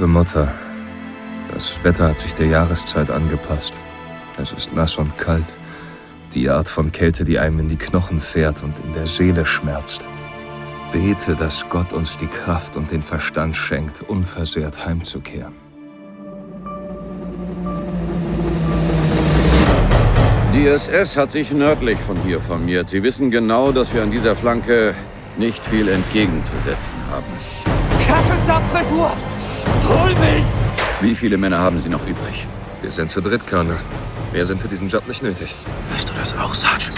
Liebe Mutter, das Wetter hat sich der Jahreszeit angepasst. Es ist nass und kalt. Die Art von Kälte, die einem in die Knochen fährt und in der Seele schmerzt. Bete, dass Gott uns die Kraft und den Verstand schenkt, unversehrt heimzukehren. Die SS hat sich nördlich von hier formiert. Sie wissen genau, dass wir an dieser Flanke nicht viel entgegenzusetzen haben. Schaff uns auf 12 Uhr! Hol mich! Wie viele Männer haben Sie noch übrig? Wir sind zu dritt, Colonel. Mehr sind für diesen Job nicht nötig. Weißt du das auch, Sergeant?